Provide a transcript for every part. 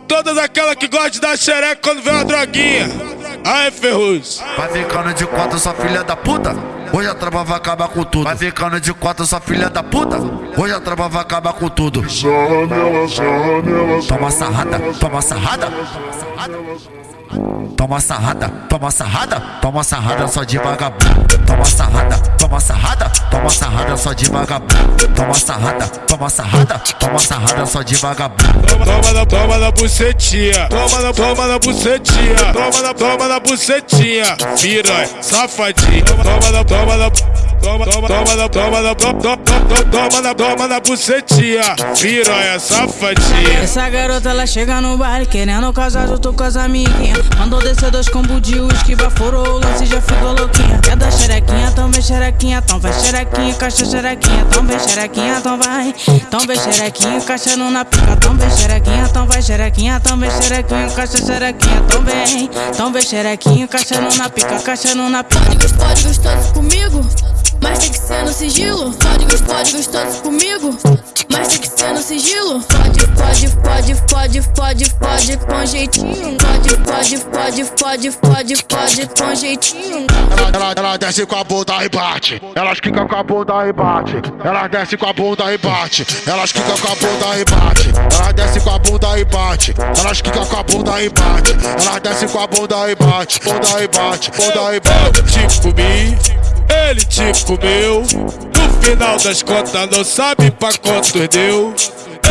Todas aquelas que gostam de dar xereca quando vê uma droguinha. Aê, Ferruz. Vai ficando de quatro, sua filha da puta. Hoje a traba vai acabar com tudo. Vai ficando de quatro, sua filha da puta. Hoje a traba vai acabar com tudo. Toma sarrada, toma sarrada. Toma sarrada, toma sarrada, toma sarrada só de vagabundo. Toma sarrada, toma sarrada, toma sarrada só de vagabundo. Toma sarrada, toma sarrada, toma sarrada só de vagabundo. Toma na, toma na bucetinha, toma na, toma na bucetinha, toma na, toma na bucetinha, piranha, safadinha, toma na, toma na, toma, toma, toma na, toma na, toma, toma, toma na, toma na bucetinha, piranha, safadinha. Essa garota ela chega no baile querendo casar junto com as amiguinhas. Mandou descer dois combos de uísque, baforou o lance já ficou louquinha. Quer dar xerequinha, então vem xerequinha, então vai xerequinha, caixa xerequinha, então vem xerequinha, então vai. Então vem xerequinha, no na pica, então vem xerequinha, então vai xerequinha, então vem xerequinha, caixa xerequinha, então vem. Então vem xerequinha, no na pica, no na pica. Códigos, códigos todos comigo, mas tem que ser no sigilo. Códigos, códigos todos comigo, mas tem que ser no sigilo. Pode, pode, pode, pode, pode, pode com jeitinho. Pode, pode, pode, pode, pode, pode com jeitinho. Ela, ela, ela desce com a bunda e bate. Elas quica com a bunda e bate. Ela desce com a bunda e bate. Elas quica com a bunda e bate. Ela desce com a bunda e bate. Elas quica com a bunda e bate. Ela desce com a bunda e bate. Bunda e bate. Bunda e bate. Te comi, ele te comeu. No final das contas, não sabe pra quantos deu.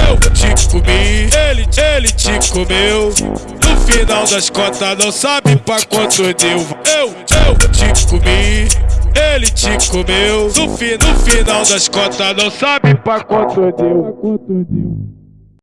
Eu te comi, ele, te comeu. No final das contas, não sabe pra quantos deu. Eu, eu te comi. Ele te comeu no, fi, no final das contas, não sabe pra quanto deu.